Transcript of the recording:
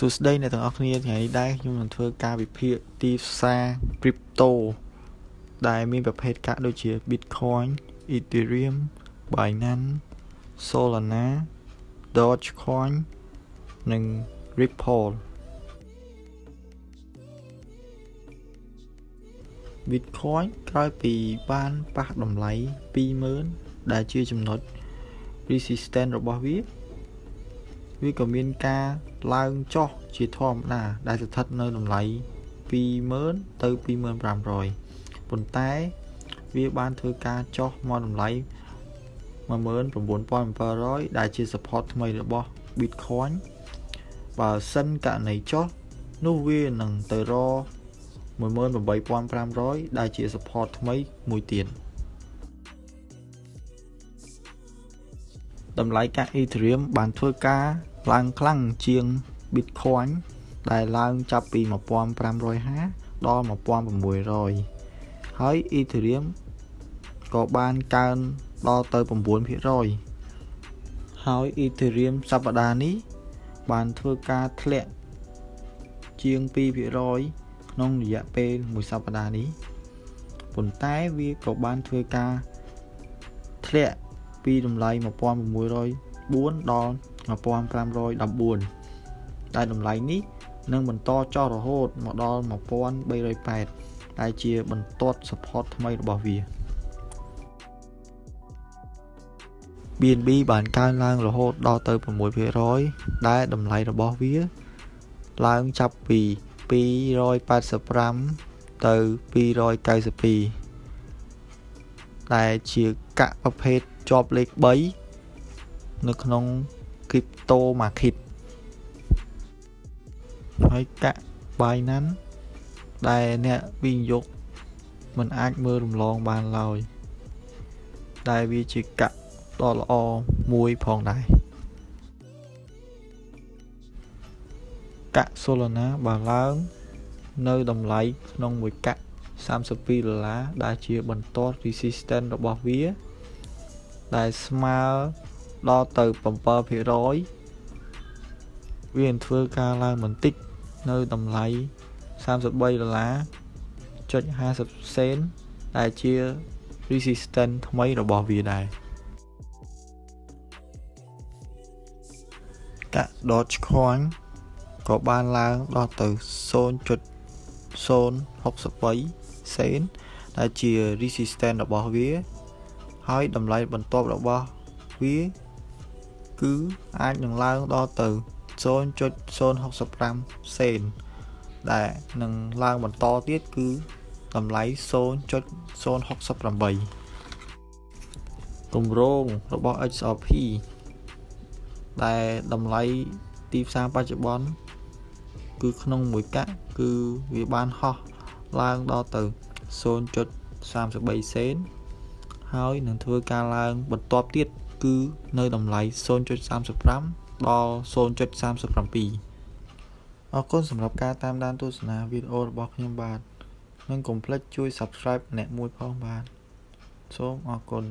សួស្តីអ្នកទាំងអស់គ្នាថ្ងៃនេះដែរខ្ញុំនឹងធ្វើការវិភាគទីផ្សារ crypto ដែលមានប្រភេទកាក់ដូចជា Bitcoin, Ethereum, Binance, Solana, Dogecoin និង Ripple Bitcoin ក្រោយពីបានប៉ះតម្លៃ20000ដែលជាចំណុច resistance របស់វា វាក៏មានការឡើងចុះជាធម្មតាដែលស្ថិតនៅតម្លៃ20000ទៅ25500ប៉ុន្តែវាបានធ្វើការចុះមកតម្លៃ19700ដែលជា support ថ្មីរបស់ Bitcoin បើសិនករណីចុះនោះវានឹងទៅរ18500ដែលជា support ថ្មីមួយទៀត តម្លៃកាក់ Ethereum បានធ្វើការឡើងខ្លាំងជាង Bitcoin ដែលឡើងចាប់ពី1550ដល់1600ហើយ Ethereum ក៏បានកើនដល់ទៅ9%ហើយ Ethereum សប្តាហ៍នេះ បានធ្វើការធ្លាក់ជាង2%ក្នុងរយៈពេលមួយសប្តាហ៍នេះប៉ុន្តែវាក៏បានធ្វើការធ្លាក់ ពីតម្លៃ1604ដល់1514ដែលតម្លៃនេះនឹងបន្តចុះរហូតមកដល់1308ដែលជាបន្ទាត់ support ថ្មីរបស់វា BNB បានកើនឡើងរហូតដល់ទៅ6%ដែលតម្លៃរបស់វា ឡើងចាប់ពី285ទៅ292ដែលជាកាក់ប្រភេទ ជាប់លេខ3នៅក្នុង crypto market ហើយកាក់ Binance ដែលអ្នកវិនិយោគមិនអាចមើលរំលងបានឡើយដែលវាជាកាក់ដ៏ល្អមួយផងដែរកាក់ Solana បានឡើងនៅតម្លៃក្នុងមួយកាក់32ដុល្លារដែលជាបន្ទាត់ resistance របស់វា ដែលស្មើដល់ទៅ7%វានឹងធ្វើការឡើងបន្តិចនៅតម្លៃ33ដុល្លារចុច50សេនដែលជា resistance ថ្មីរបស់វាដែរកាក់ Dogecoin ក៏បានឡើងដល់ទៅ0.063សេនដែលជា resistance របស់វា ហើយតម្លៃបន្ទាប់របស់វាគឺអាចនឹងឡើងដល់ទៅ0.065សេនដែលនឹងឡើងបន្តទៀតគឺតម្លៃ0.068គម្រោងរបស់ XRP ដែលតម្លៃទីផ្សារបច្ចុប្បន្នគឺក្នុងមួយកាក់គឺវាបានហោះឡើងដល់ទៅ0.33សេន ហើយនឹងធ្វើការឡើងបន្ទាប់ទៀតគឺនៅតម្លៃ0.35ដល់0.37អរគុណសម្រាប់ការតាមដានទស្សនាវីដេអូរបស់ខ្ញុំបាទនិងកុំភ្លេចជួយ Subscribe ម្នាក់មួយផងបាទសូមអរគុណ